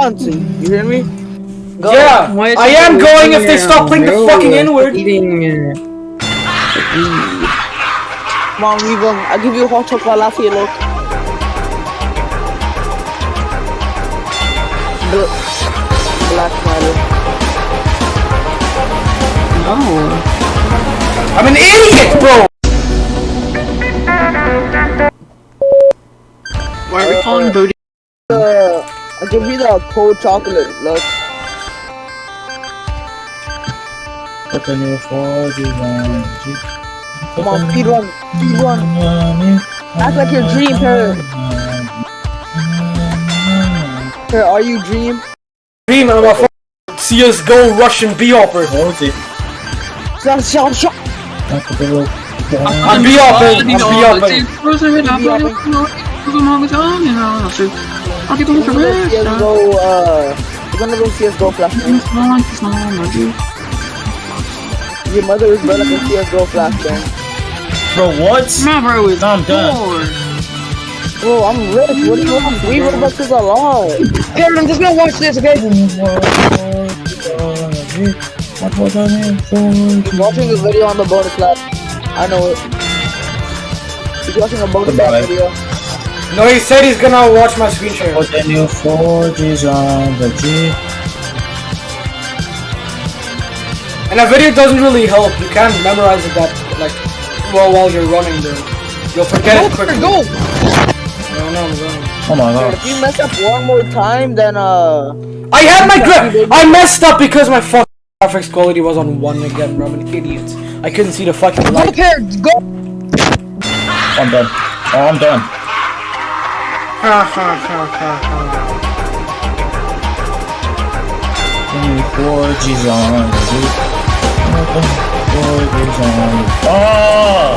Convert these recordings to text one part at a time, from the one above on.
dancing. You hear me? Go. Yeah, Why I am going if they stop playing the fucking inward. N-word. Eating. uh, Come on, we going. I'll give you a hot chocolate latte, look. Black matter. No. I'm an idiot, bro. Why are we calling Booty? Uh, I'll give you the cold chocolate, look. Open your forges on Come on, speed run, speed run. Act like your dream, Parrot. Parrot, are you dream? Dream, I'm a f- CSGO Russian B-Hopper. Hold it. Shut, shut, shut. I'm B-Hopper, I'm B-Hopper. We're gonna go CSGO, uh, we're gonna go CSGO flashbang. Your mother is better than CSGO flashbang. Bro, what? My bro is I'm done. Bro, I'm rich. What do you want? Three Robux is a lot. Parrot, I'm just gonna watch this, okay? What was I name He's watching this video on the bonus lab. I know it. He's watching a bonus lab Goodbye. video. No, he said he's gonna watch my screen share. Put the new forges on the G. And a video doesn't really help. You can't memorize it that, like, well, while you're running there. You'll forget it quickly. Go! No, no, I'm. Oh my god. if you mess up one more time, then uh, I had my grip! I messed up because my fucking graphics quality was on 1 again, bro. I'm an idiot. I couldn't see the fucking Go, light. Parrot, go! I'm done. Oh, I'm done. Ha ha ha ha ha. New forges on the G. Forges on Oh!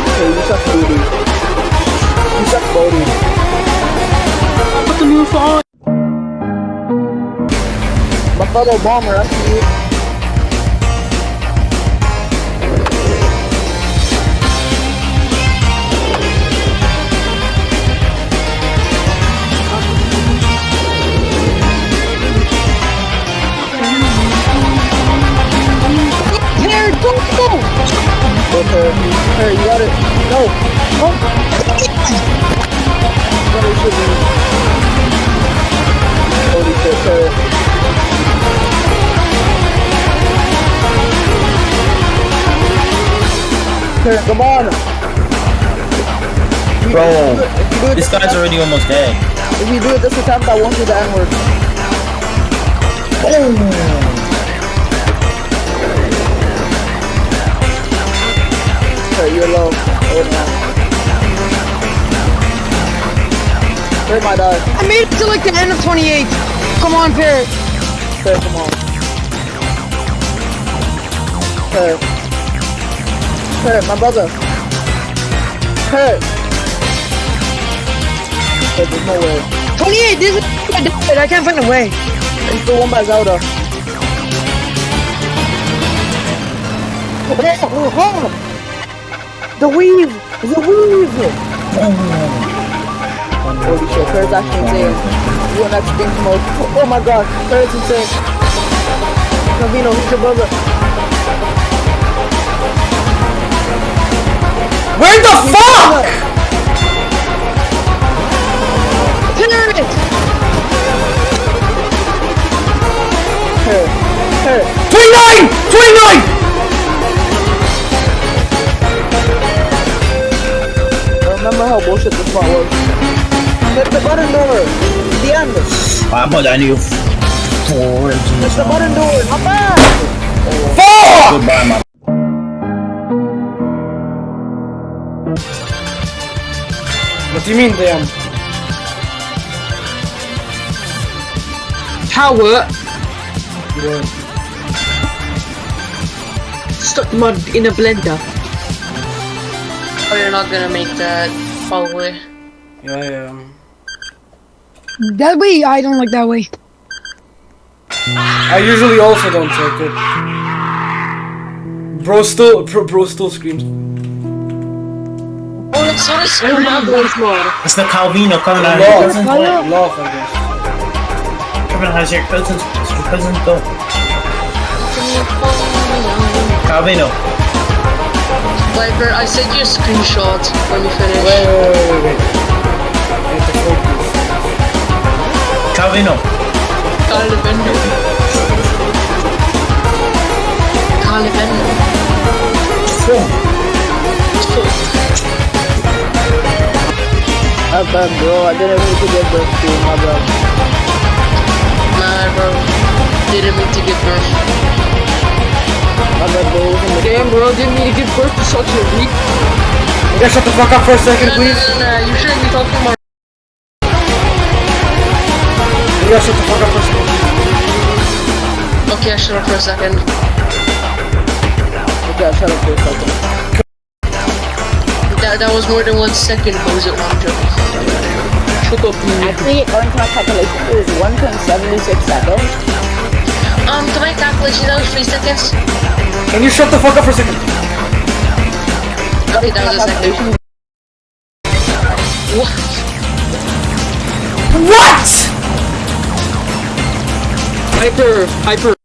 Okay, you suck booty. You suck booty. Put the new phone. My fellow bomber, I see you. Her, come on. Bro, If you do it this this guy's time- already almost dead. If you do it this attempt, I won't do the N-word. Okay, you're low. Oh, no. Hurt my dog. I made it to like the end of 28. Come on, Parrot. Okay, come on. Okay. Okay, my brother. Okay. Okay, there's no way. 28, this is I can't find a way. It's the one by Zelda. The weave! The weave! Holy shit, Claire's actually insane. You want that stink mode. Oh my god, Claire's insane. Cavino, who's your brother? Where the fuck? Parrot! Her, her. 29! 29! Remember how bullshit this part was. Hit the button door! The end! I put the new forges Hit the button on. door! Not bad! Fuck! Goodbye, my What do you mean, damn? Power! Stuck mud in a blender. Oh, you're not gonna make that, probably. Yeah, yeah. That way, I don't like that way. I usually also don't take it. Bro still, bro, bro still screams. What's on a I don't have screen? voice mod. It's the Calvino coming out of Love. your cousin. Love, I guess. Coming out of your cousin's your cousin go. Calvino. Viper, I sent you a screenshot when you finish. Wait, wait, wait, wait, wait. I have to focus. Calvino. Calvino. Calvino. Boom. Uh, but bro, I didn't mean to get birth to you, my bro. Nah, bro. Didn't mean to give birth. My bad, bro. It was in the game, bro. Didn't mean to give birth to such a weak. You guys shut the fuck up for a second, No, no, please. no, no, you shouldn't be talking about. You guys shut the fuck up for a second. Okay, I shut up for a second. Okay, shut up for a second. That, that was more than one second, Bozo. No, I'm joking. Shut. Actually, according to my calculation, it was 1.76 seconds. Um, to my calculation, that was three seconds. Can you shut the fuck up for a second? Okay, that was a second. What? What? Hyper, hyper.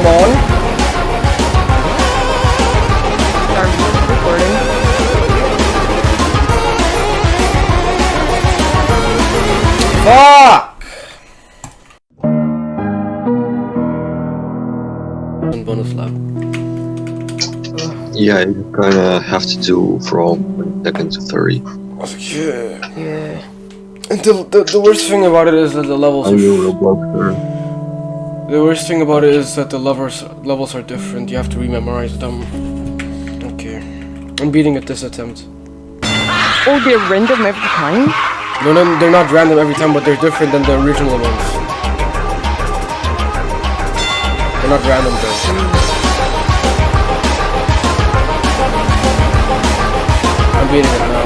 Come on. Start recording. Fuck! Bonus lap. Yeah, you kinda have to do from second to 30. Yeah. Yeah. And the, the, the worst thing about it is that the levels Are you are... The worst thing about it is that the levels, levels are different. You have to rememorize them. Okay. I'm beating at this attempt. Oh, they're random every time? No, no, they're not random every time, but they're different than the original ones. They're not random though. I'm beating it now.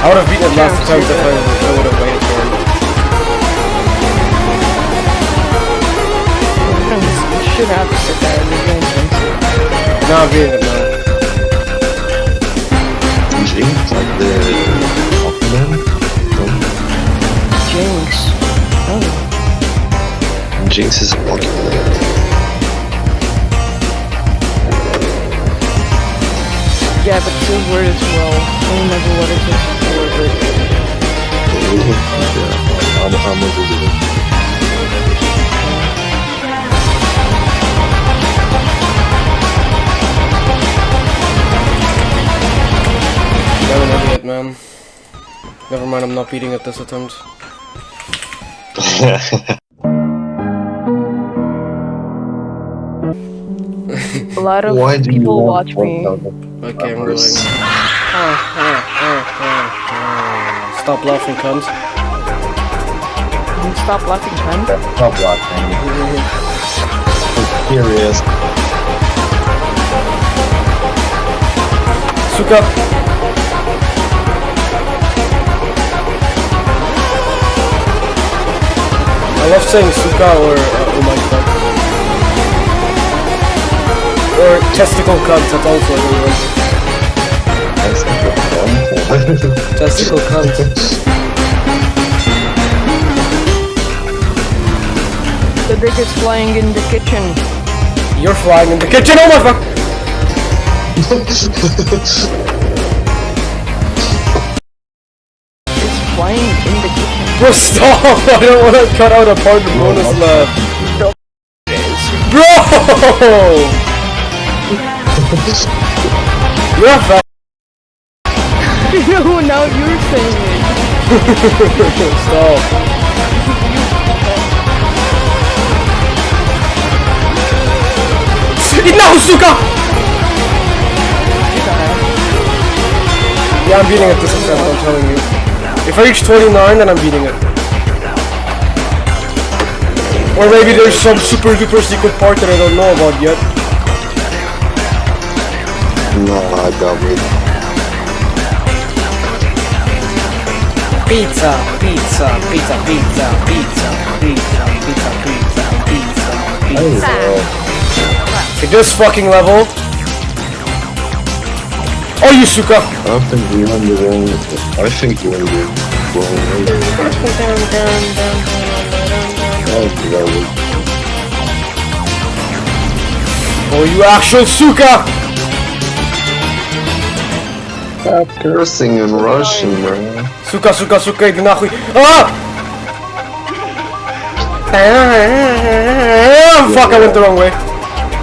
I would have beaten him last time if I, I would have waited for him. You should have to sit there and be doing something. No, I'll be in it Jinx, like the Aquaman? Jinx. Oh. Jinx is Aquaman. Yeah, but two word as well. I remember what it is. I'm, I'm a Google. I'm an idiot, man. Never mind, I'm not beating at this attempt. a lot of Why people watch me. 1000? Okay, I'm Numbers. Stop laughing, cunt. You stop laughing, man? Stop watching. Curious. Suka! I love saying Suka or uh, oh my god. Or testicle cunt, that's also a good one. Not fun. Testicle cunt. The biggest flying in the kitchen. You're flying in the kitchen, oh my fuck! It's flying in the kitchen. Bro, stop! I don't want to cut out a part of the bonus left. Bro! You're a. no, now you're saying it. Stop. No, Suka! Yeah, I'm beating it this attempt, I'm telling you. If I reach 29, then I'm beating it. Or maybe there's some super duper secret part that I don't know about yet. no, I got it. Pizza, pizza, pizza, pizza, pizza, pizza, pizza, pizza, pizza, pizza. Okay, this fucking level. Oh, you Suka! I think you're on the wrong. I think you're on the wrong way. Oh, that was Oh, you actual Suka! Stop cursing in Russian, man. Сука, сука, сука, иди нахуй. А! Fuck, I went the wrong way.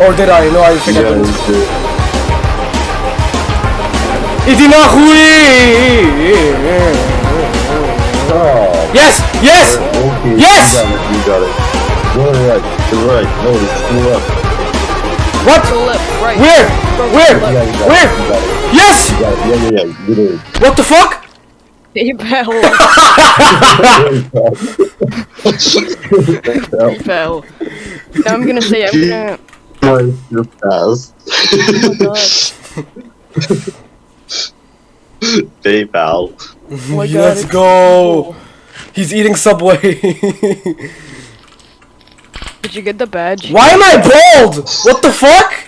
Or did I? No, I think I Yeah, didn't. you did. Иди нахуй! Oh, Yes! Yes! okay. Yes! You got it, you got it. Go right, to the right. No, it's to the left. What? Go left, right. Where? Where? Yeah, you got Where? It. You got it. Yes! You. Yeah, yeah, yeah. You did. What the fuck? Fell. Well, Fell. Now I'm gonna say I'm gonna. Nice, you're fast. PayPal. Oh my god. Let's it's go! He's eating Subway. Did you get the badge? Why am I bald? What the fuck?